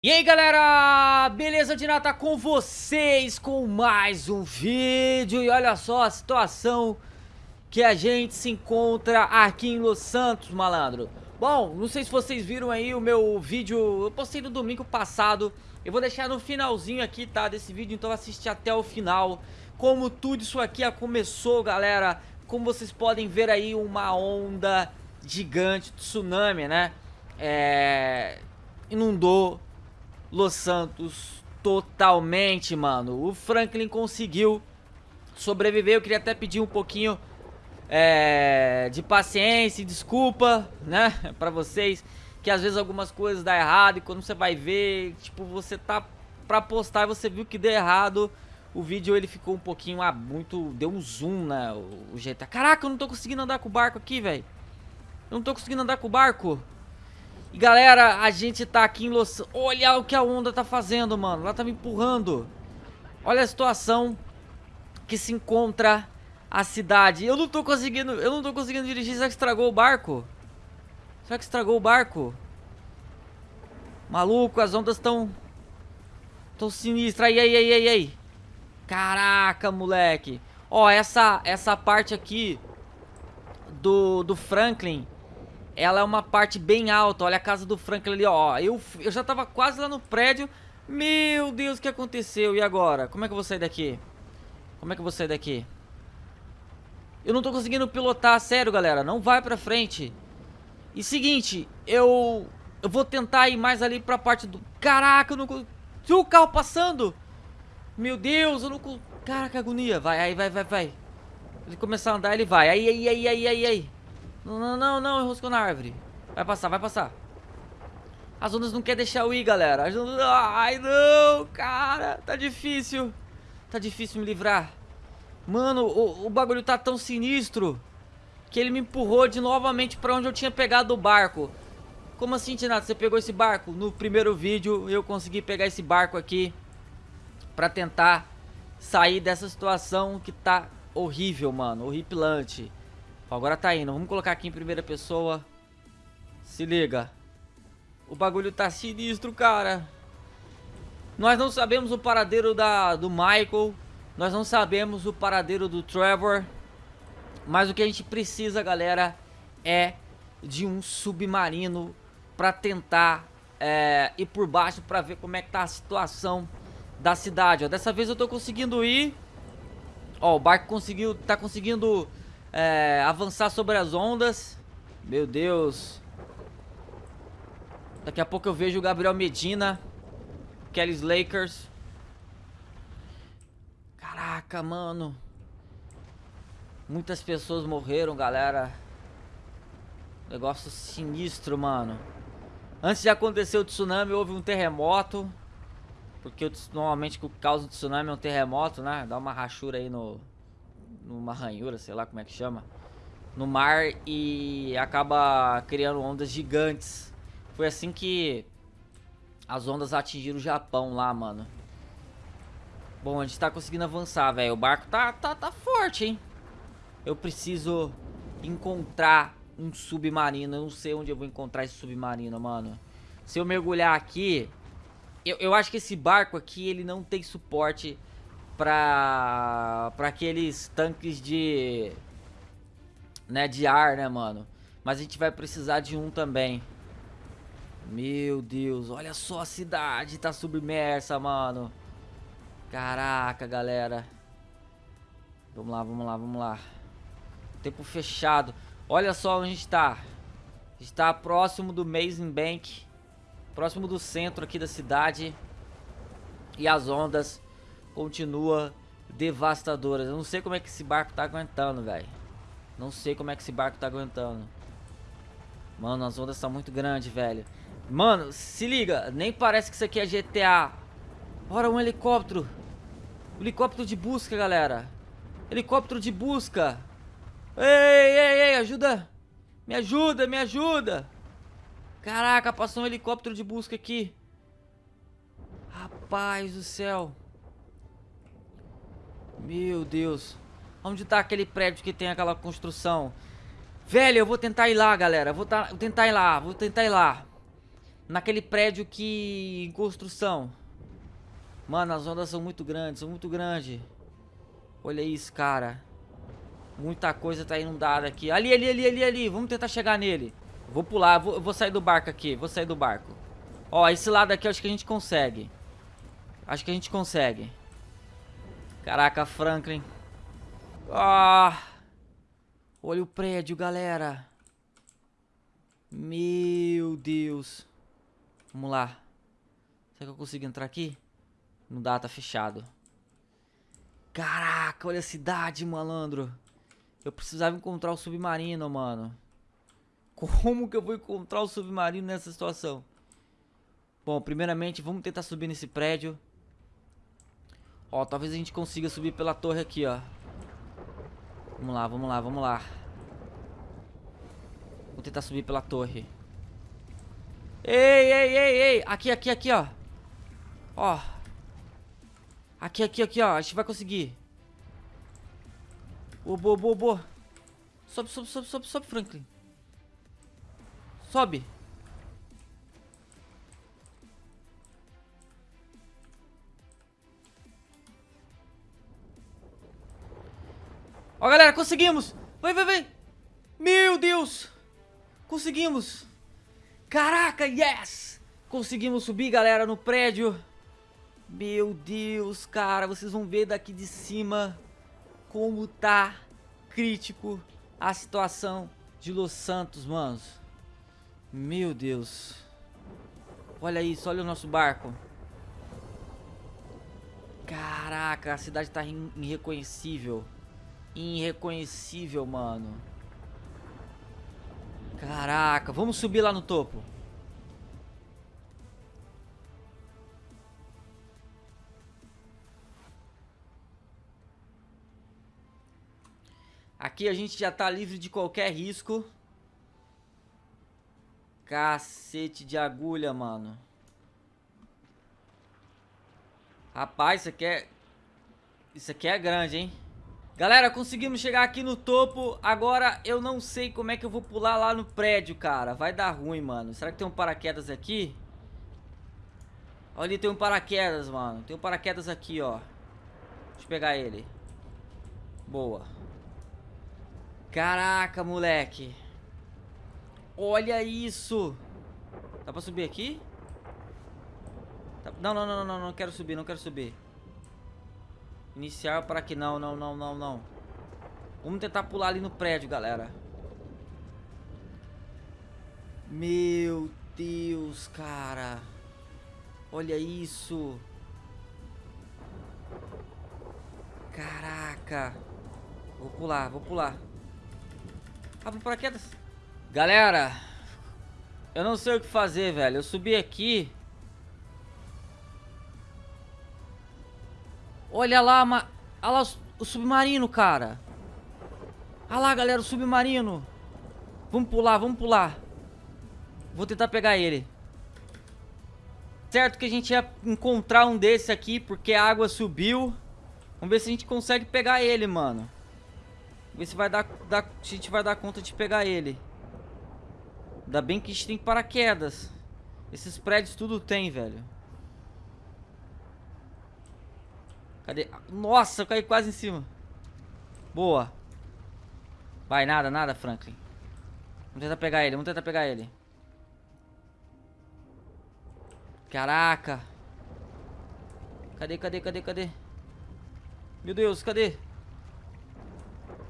E aí galera, beleza de nada com vocês com mais um vídeo. E olha só a situação que a gente se encontra aqui em Los Santos, malandro. Bom, não sei se vocês viram aí o meu vídeo, eu postei no domingo passado. Eu vou deixar no finalzinho aqui, tá, desse vídeo, então assiste até o final. Como tudo isso aqui começou, galera Como vocês podem ver aí, uma onda gigante, tsunami, né? É... Inundou Los Santos totalmente, mano. O Franklin conseguiu sobreviver. Eu queria até pedir um pouquinho é, de paciência e desculpa, né, pra vocês. Que às vezes algumas coisas dão errado e quando você vai ver, tipo, você tá pra postar e você viu que deu errado. O vídeo ele ficou um pouquinho, ah, muito, deu um zoom, né, o, o GTA. Caraca, eu não tô conseguindo andar com o barco aqui, velho. Eu não tô conseguindo andar com o barco. E galera, a gente tá aqui em Los... Olha o que a onda tá fazendo, mano. Ela tá me empurrando. Olha a situação que se encontra a cidade. Eu não tô conseguindo... Eu não tô conseguindo dirigir. Será que estragou o barco? Será que estragou o barco? Maluco, as ondas estão... Tão sinistras. Aí, aí, aí, aí. Caraca, moleque. Ó, essa, essa parte aqui do, do Franklin ela é uma parte bem alta. Olha a casa do Franklin ali, ó. Eu, eu já tava quase lá no prédio. Meu Deus, o que aconteceu? E agora? Como é que eu vou sair daqui? Como é que eu vou sair daqui? Eu não tô conseguindo pilotar, sério, galera. Não vai pra frente. E seguinte, eu... Eu vou tentar ir mais ali pra parte do... Caraca, eu não consigo... o carro passando! Meu Deus, eu não. Caraca, agonia. Vai, aí, vai, vai, vai. Ele começar a andar, ele vai. Aí, aí, aí, aí, aí, aí. Não, não, não, não, enroscou na árvore. Vai passar, vai passar. As ondas não querem deixar eu ir, galera. As ondas... Ai, não, cara. Tá difícil. Tá difícil me livrar. Mano, o, o bagulho tá tão sinistro que ele me empurrou de novamente pra onde eu tinha pegado o barco. Como assim, Tinato? Você pegou esse barco? No primeiro vídeo eu consegui pegar esse barco aqui pra tentar sair dessa situação que tá horrível, mano. Horripilante. Agora tá indo. Vamos colocar aqui em primeira pessoa. Se liga. O bagulho tá sinistro, cara. Nós não sabemos o paradeiro da, do Michael. Nós não sabemos o paradeiro do Trevor. Mas o que a gente precisa, galera, é de um submarino pra tentar é, ir por baixo pra ver como é que tá a situação da cidade. Ó, dessa vez eu tô conseguindo ir. Ó, o barco conseguiu, tá conseguindo é, avançar sobre as ondas. Meu Deus. Daqui a pouco eu vejo o Gabriel Medina. Kelly's Lakers. Caraca, mano. Muitas pessoas morreram, galera. Negócio sinistro, mano. Antes de acontecer o tsunami, houve um terremoto. Porque normalmente o causa do tsunami é um terremoto, né? Dá uma rachura aí no, numa ranhura, sei lá como é que chama, no mar e acaba criando ondas gigantes. Foi assim que as ondas atingiram o Japão lá, mano. Bom, a gente tá conseguindo avançar, velho. O barco tá, tá, tá forte, hein? Eu preciso encontrar um submarino. Eu não sei onde eu vou encontrar esse submarino, mano. Se eu mergulhar aqui... Eu, eu acho que esse barco aqui, ele não tem suporte pra, pra aqueles tanques de, né, de ar, né, mano? Mas a gente vai precisar de um também. Meu Deus, olha só a cidade tá submersa, mano. Caraca, galera. Vamos lá, vamos lá, vamos lá. Tempo fechado. Olha só onde a gente tá. A gente tá próximo do Mason Bank. Próximo do centro aqui da cidade. E as ondas continua devastadora. Eu não sei como é que esse barco tá aguentando, velho. Não sei como é que esse barco tá aguentando. Mano, as ondas são muito grandes, velho. Mano, se liga. Nem parece que isso aqui é GTA. Bora, um helicóptero. Helicóptero de busca, galera. Helicóptero de busca. Ei, ei, ei, ajuda. Me ajuda, me ajuda. Caraca, passou um helicóptero de busca aqui. Rapaz do céu. Meu Deus. Onde tá aquele prédio que tem aquela construção? Velho, eu vou tentar ir lá, galera. Vou, tá, vou tentar ir lá, vou tentar ir lá. naquele prédio que em construção. Mano, as ondas são muito grandes, são muito grandes. Olha isso, cara. Muita coisa tá inundada aqui. Ali, ali, ali, ali, ali. Vamos tentar chegar nele. Vou pular, vou, vou sair do barco aqui. Vou sair do barco. Ó, esse lado aqui eu acho que a gente consegue. Acho que a gente consegue. Caraca, Franklin. Ah! Olha o prédio, galera. Meu Deus. Vamos lá. Será que eu consigo entrar aqui? Não dá, tá fechado. Caraca, olha a cidade, malandro. Eu precisava encontrar o submarino, mano. Como que eu vou encontrar o submarino nessa situação? Bom, primeiramente, vamos tentar subir nesse prédio. Ó, talvez a gente consiga subir pela torre aqui, ó. Vamos lá, vamos lá, vamos lá. Vou tentar subir pela torre. Ei, ei, ei, ei. Aqui, aqui, aqui, ó. Ó. Aqui, aqui, aqui, ó. A gente vai conseguir. Boa, boa, boa, boa. Sobe, sobe, sobe, sobe, sobe, Franklin. Sobe. Ó, galera, conseguimos. Vai, vai, vai. Meu Deus. Conseguimos. Caraca, yes. Conseguimos subir, galera, no prédio. Meu Deus, cara. Vocês vão ver daqui de cima como tá crítico a situação de Los Santos, manos. Meu Deus. Olha isso, olha o nosso barco. Caraca, a cidade tá irreconhecível. Irreconhecível, mano. Caraca, vamos subir lá no topo. Aqui a gente já tá livre de qualquer risco. Cacete de agulha, mano. Rapaz, isso aqui é... Isso aqui é grande, hein? Galera, conseguimos chegar aqui no topo. Agora eu não sei como é que eu vou pular lá no prédio, cara. Vai dar ruim, mano. Será que tem um paraquedas aqui? Olha ali, tem um paraquedas, mano. Tem um paraquedas aqui, ó. Deixa eu pegar ele. Boa. Caraca, moleque. Olha isso. Dá pra subir aqui? Não, não, não, não, não, não quero subir, não quero subir. Iniciar para que não, não, não, não, não. Vamos tentar pular ali no prédio, galera. Meu Deus, cara. Olha isso. Caraca. Vou pular, vou pular. Abre paraquedas. Galera. Eu não sei o que fazer, velho. Eu subi aqui. Olha lá, ma... Olha lá o submarino, cara. Olha lá, galera, o submarino. Vamos pular, vamos pular. Vou tentar pegar ele. Certo que a gente ia encontrar um desse aqui, porque a água subiu. Vamos ver se a gente consegue pegar ele, mano. Vamos ver se, vai dar, dar, se a gente vai dar conta de pegar ele. Ainda bem que a gente tem paraquedas. Esses prédios tudo tem, velho. Cadê? Nossa, eu caí quase em cima. Boa. Vai, nada, nada, Franklin. Vamos tentar pegar ele, vamos tentar pegar ele. Caraca. Cadê, cadê, cadê, cadê? Meu Deus, cadê?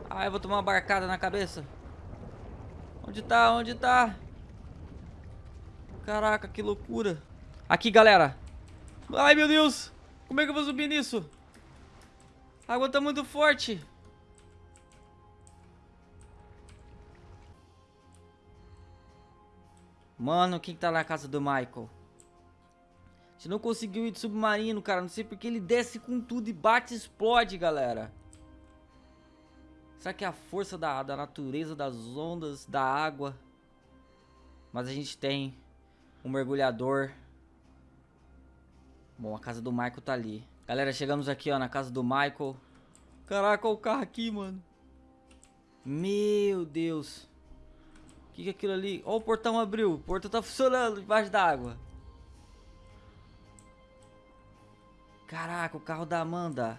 Ah, eu vou tomar uma barcada na cabeça. Onde tá? Onde tá? Caraca, que loucura. Aqui, galera. Ai, meu Deus. Como é que eu vou subir nisso? A água tá muito forte. Mano, quem tá na casa do Michael? Gente não conseguiu ir de submarino, cara. Não sei porque ele desce com tudo e bate e explode, galera. Será que é a força da, da natureza, das ondas, da água? Mas a gente tem um mergulhador. Bom, a casa do Michael tá ali. Galera, chegamos aqui, ó, na casa do Michael. Caraca, olha o carro aqui, mano. Meu Deus. O que, que é aquilo ali? Ó, o portão abriu. O portão tá funcionando debaixo d'água. Caraca, o carro da Amanda.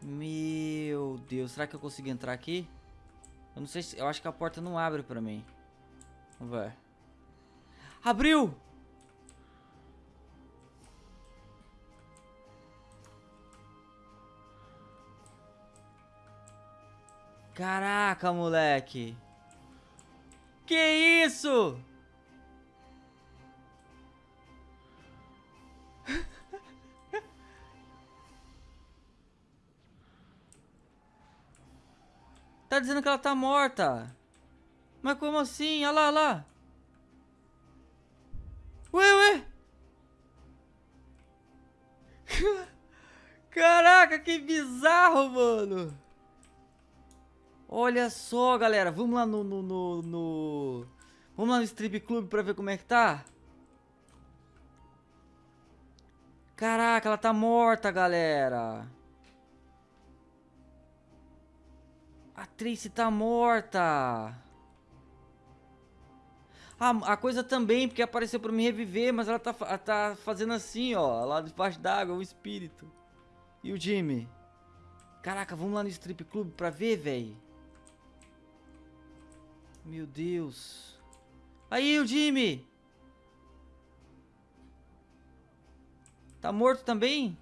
Meu Deus, será que eu consigo entrar aqui? Eu não sei se... Eu acho que a porta não abre pra mim. Vamos ver. Abriu! Caraca, moleque. Que isso? tá dizendo que ela tá morta. Mas como assim? Olha lá, olha lá. Ué, ué. Caraca, que bizarro, mano. Olha só, galera. Vamos lá no, no, no, no... Vamos lá no Strip Club pra ver como é que tá. Caraca, ela tá morta, galera. A Tracy tá morta. Ah, a coisa também, porque apareceu pra me reviver, mas ela tá, tá fazendo assim, ó. Lá debaixo d'água, o espírito. E o Jimmy? Caraca, vamos lá no strip club pra ver, velho. Meu Deus. Aí, o Jimmy. Tá morto também?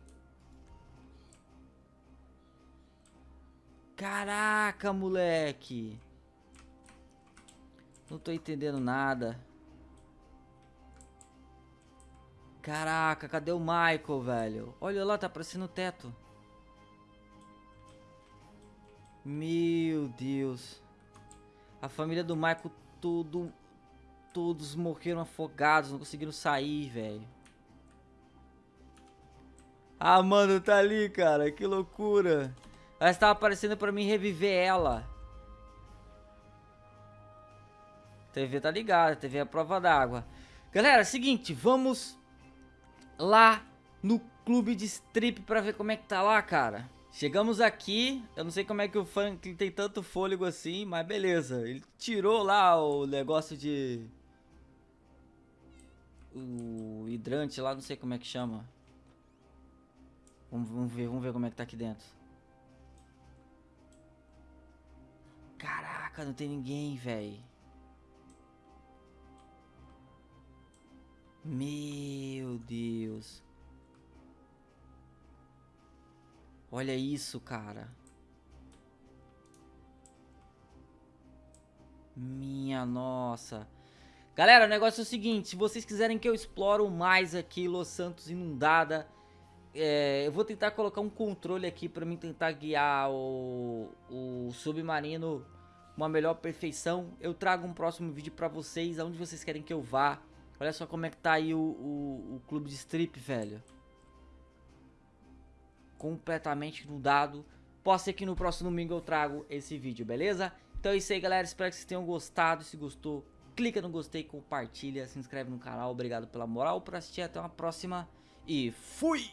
Caraca, moleque. Não tô entendendo nada. Caraca, cadê o Michael, velho? Olha lá, tá aparecendo o teto. Meu Deus. A família do Michael, tudo, todos morreram afogados, não conseguiram sair, velho. Ah, mano, tá ali, cara. Que loucura. Ela estava aparecendo pra mim reviver ela. TV tá ligada, TV é a prova d'água. Galera, seguinte, vamos lá no clube de strip pra ver como é que tá lá, cara. Chegamos aqui, eu não sei como é que o Franklin tem tanto fôlego assim, mas beleza. Ele tirou lá o negócio de... O hidrante lá, não sei como é que chama. Vamos, vamos ver, vamos ver como é que tá aqui dentro. Caraca, não tem ninguém, velho. Meu Deus. Olha isso, cara. Minha nossa. Galera, o negócio é o seguinte, se vocês quiserem que eu exploro mais aqui Los Santos inundada, é, eu vou tentar colocar um controle aqui para mim tentar guiar o, o submarino uma melhor perfeição. Eu trago um próximo vídeo para vocês, aonde vocês querem que eu vá. Olha só como é que tá aí o, o, o clube de strip, velho completamente inundado. Pode ser que no próximo domingo eu trago esse vídeo, beleza? Então é isso aí, galera. Espero que vocês tenham gostado. Se gostou, clica no gostei, compartilha, se inscreve no canal. Obrigado pela moral por assistir. Até uma próxima e fui!